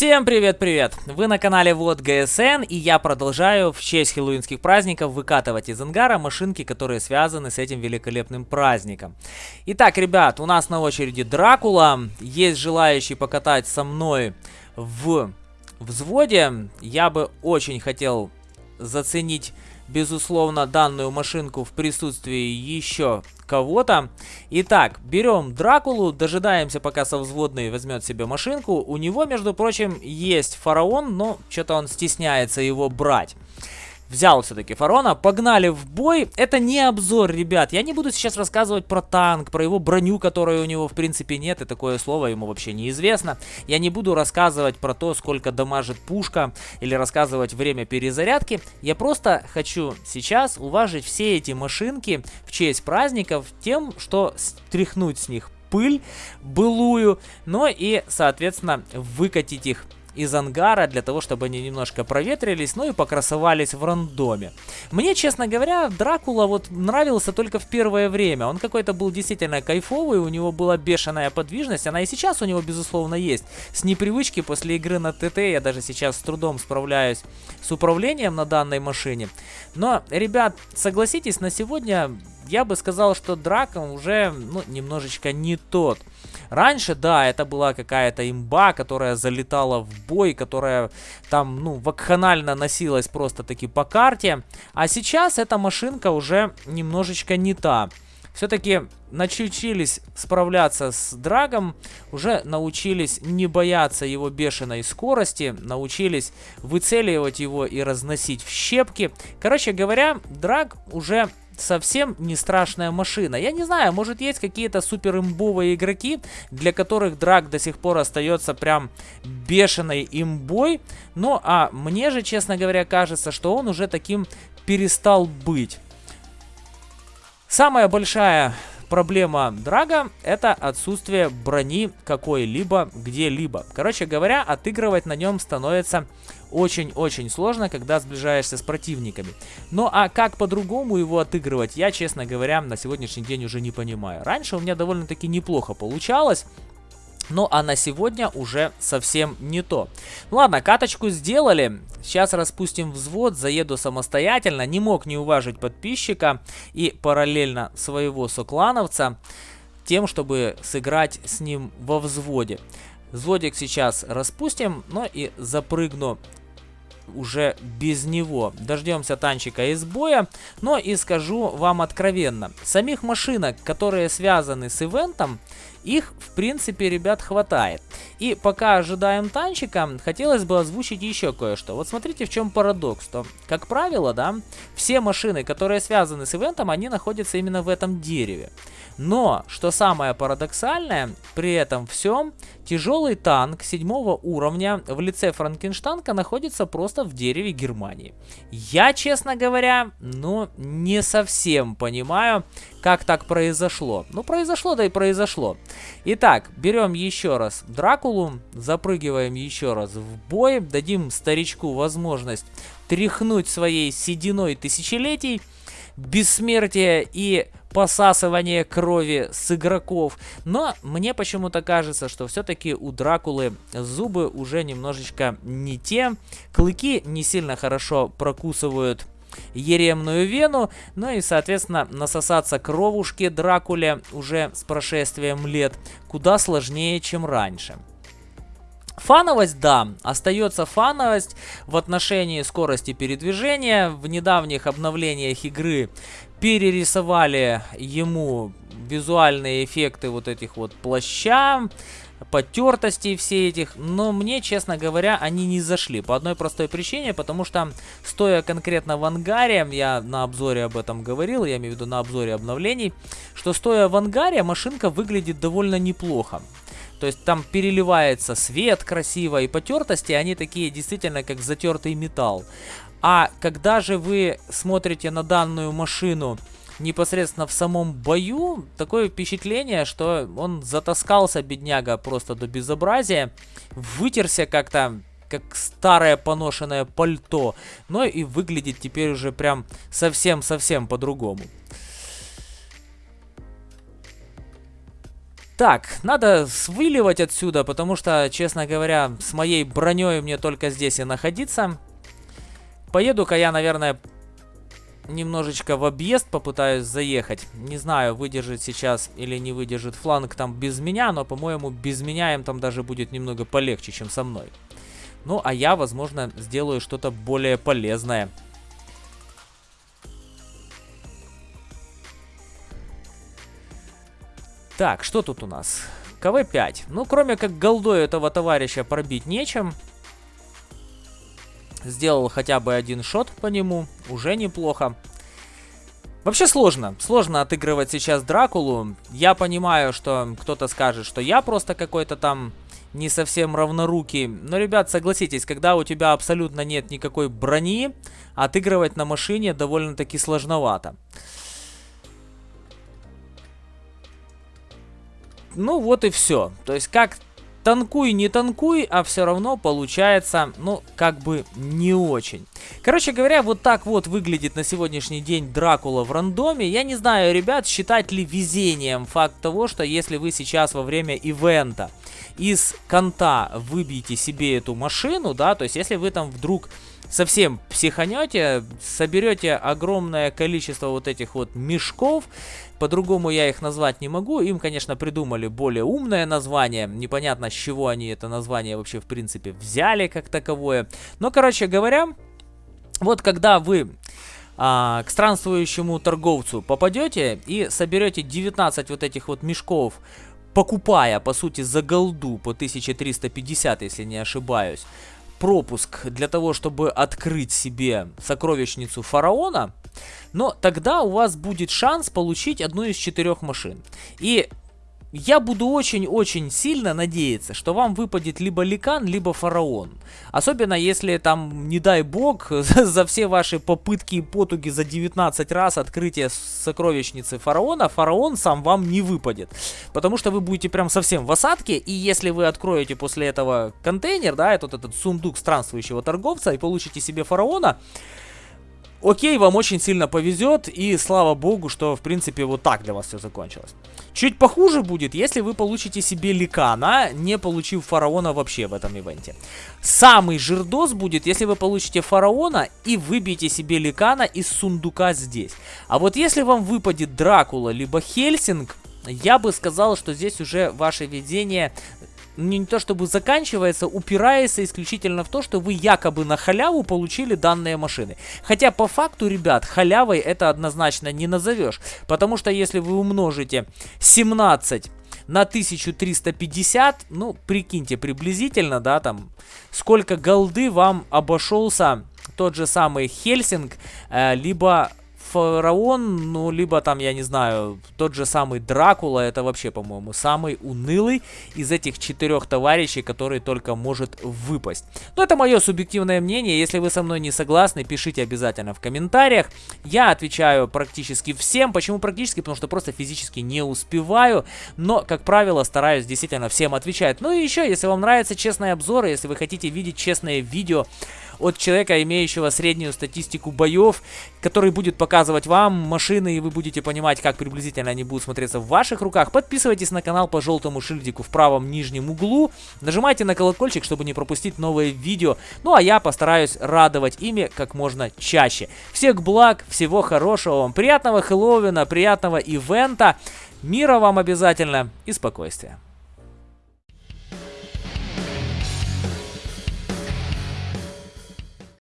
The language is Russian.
Всем привет-привет! Вы на канале Вот ГСН и я продолжаю в честь хэллоуинских праздников выкатывать из ангара машинки, которые связаны с этим великолепным праздником. Итак, ребят, у нас на очереди Дракула. Есть желающий покатать со мной в взводе. Я бы очень хотел заценить безусловно, данную машинку в присутствии еще кого-то. Итак, берем Дракулу, дожидаемся, пока совзводный возьмет себе машинку. У него, между прочим, есть фараон, но что-то он стесняется его брать взял все-таки Фарона, погнали в бой. Это не обзор, ребят. Я не буду сейчас рассказывать про танк, про его броню, которой у него в принципе нет, и такое слово ему вообще неизвестно. Я не буду рассказывать про то, сколько дамажит пушка, или рассказывать время перезарядки. Я просто хочу сейчас уважить все эти машинки в честь праздников тем, что стряхнуть с них пыль былую, но и, соответственно, выкатить их из ангара для того, чтобы они немножко проветрились, ну и покрасовались в рандоме. Мне, честно говоря, Дракула вот нравился только в первое время. Он какой-то был действительно кайфовый, у него была бешеная подвижность, она и сейчас у него, безусловно, есть. С непривычки после игры на ТТ я даже сейчас с трудом справляюсь с управлением на данной машине. Но, ребят, согласитесь, на сегодня я бы сказал, что Драка уже ну, немножечко не тот. Раньше, да, это была какая-то имба, которая залетала в бой, которая там, ну, вакханально носилась просто-таки по карте. А сейчас эта машинка уже немножечко не та. Все-таки научились справляться с Драгом, уже научились не бояться его бешеной скорости, научились выцеливать его и разносить в щепки. Короче говоря, Драг уже совсем не страшная машина. Я не знаю, может есть какие-то супер имбовые игроки, для которых драк до сих пор остается прям бешеной имбой. Ну, а мне же, честно говоря, кажется, что он уже таким перестал быть. Самая большая проблема Драга это отсутствие брони какой-либо где-либо. Короче говоря, отыгрывать на нем становится очень-очень сложно, когда сближаешься с противниками. Ну а как по-другому его отыгрывать, я, честно говоря, на сегодняшний день уже не понимаю. Раньше у меня довольно-таки неплохо получалось. Ну а на сегодня уже совсем не то. Ну ладно, каточку сделали. Сейчас распустим взвод, заеду самостоятельно. Не мог не уважить подписчика и параллельно своего соклановца тем, чтобы сыграть с ним во взводе. Взводик сейчас распустим, но и запрыгну уже без него. Дождемся танчика из боя. Но и скажу вам откровенно. Самих машинок, которые связаны с ивентом, их, в принципе, ребят, хватает. И пока ожидаем танчика, хотелось бы озвучить еще кое-что. Вот смотрите, в чем парадокс. То, как правило, да, все машины, которые связаны с ивентом, они находятся именно в этом дереве. Но, что самое парадоксальное, при этом всем, тяжелый танк седьмого уровня в лице Франкенштанка находится просто в дереве Германии. Я, честно говоря, ну, не совсем понимаю, как так произошло. Ну, произошло, да и произошло. Итак, берем еще раз Дракулу, запрыгиваем еще раз в бой, дадим старичку возможность тряхнуть своей сединой тысячелетий, бессмертие и посасывание крови с игроков. Но мне почему-то кажется, что все-таки у Дракулы зубы уже немножечко не те. Клыки не сильно хорошо прокусывают еремную вену, ну и, соответственно, насосаться кровушки Дракуле уже с прошествием лет куда сложнее, чем раньше. Фановость, да, остается фановость в отношении скорости передвижения. В недавних обновлениях игры перерисовали ему визуальные эффекты вот этих вот плаща, потертостей все этих, но мне, честно говоря, они не зашли. По одной простой причине, потому что, стоя конкретно в ангаре, я на обзоре об этом говорил, я имею в виду на обзоре обновлений, что стоя в ангаре, машинка выглядит довольно неплохо. То есть там переливается свет красиво, и потертости, они такие действительно как затертый металл. А когда же вы смотрите на данную машину непосредственно в самом бою, такое впечатление, что он затаскался, бедняга, просто до безобразия, вытерся как-то, как старое поношенное пальто, но и выглядит теперь уже прям совсем-совсем по-другому. Так, надо свыливать отсюда, потому что, честно говоря, с моей броней мне только здесь и находиться. Поеду-ка я, наверное, немножечко в объезд попытаюсь заехать. Не знаю, выдержит сейчас или не выдержит фланг там без меня, но, по-моему, без меня им там даже будет немного полегче, чем со мной. Ну, а я, возможно, сделаю что-то более полезное. Так, что тут у нас? КВ-5. Ну, кроме как голдой этого товарища пробить нечем. Сделал хотя бы один шот по нему. Уже неплохо. Вообще сложно. Сложно отыгрывать сейчас Дракулу. Я понимаю, что кто-то скажет, что я просто какой-то там не совсем равнорукий. Но, ребят, согласитесь, когда у тебя абсолютно нет никакой брони, отыгрывать на машине довольно-таки сложновато. Ну вот и все. То есть как танкуй, не танкуй, а все равно получается, ну, как бы не очень. Короче говоря, вот так вот выглядит на сегодняшний день Дракула в рандоме. Я не знаю, ребят, считать ли везением факт того, что если вы сейчас во время ивента из конта выбьете себе эту машину, да, то есть если вы там вдруг совсем психанете, соберете огромное количество вот этих вот мешков, по-другому я их назвать не могу, им, конечно, придумали более умное название, непонятно с чего они это название вообще в принципе взяли как таковое, но, короче говоря, вот когда вы а, к странствующему торговцу попадете и соберете 19 вот этих вот мешков, покупая, по сути, за голду по 1350, если не ошибаюсь, пропуск для того, чтобы открыть себе сокровищницу фараона, но тогда у вас будет шанс получить одну из четырех машин. И я буду очень-очень сильно надеяться, что вам выпадет либо Ликан, либо Фараон. Особенно если там, не дай бог, за все ваши попытки и потуги за 19 раз открытия сокровищницы Фараона, Фараон сам вам не выпадет. Потому что вы будете прям совсем в осадке, и если вы откроете после этого контейнер, да, этот, этот сундук странствующего торговца, и получите себе Фараона, Окей, вам очень сильно повезет, и слава богу, что, в принципе, вот так для вас все закончилось. Чуть похуже будет, если вы получите себе Ликана, не получив Фараона вообще в этом ивенте. Самый жирдос будет, если вы получите Фараона и выбьете себе Ликана из сундука здесь. А вот если вам выпадет Дракула, либо Хельсинг, я бы сказал, что здесь уже ваше видение не то чтобы заканчивается, упирается исключительно в то, что вы якобы на халяву получили данные машины. Хотя по факту, ребят, халявой это однозначно не назовешь. Потому что если вы умножите 17 на 1350, ну, прикиньте, приблизительно, да, там, сколько голды вам обошелся тот же самый Хельсинг, э, либо Фараон, ну, либо там, я не знаю, тот же самый Дракула, это вообще, по-моему, самый унылый из этих четырех товарищей, который только может выпасть. Но это мое субъективное мнение, если вы со мной не согласны, пишите обязательно в комментариях. Я отвечаю практически всем, почему практически, потому что просто физически не успеваю, но, как правило, стараюсь действительно всем отвечать. Ну и еще, если вам нравятся честные обзоры, если вы хотите видеть честные видео, от человека, имеющего среднюю статистику боев, который будет показывать вам машины, и вы будете понимать, как приблизительно они будут смотреться в ваших руках. Подписывайтесь на канал по желтому шильдику в правом нижнем углу. Нажимайте на колокольчик, чтобы не пропустить новые видео. Ну а я постараюсь радовать ими как можно чаще. Всех благ, всего хорошего вам, приятного Хэллоуина, приятного ивента. Мира вам обязательно и спокойствия.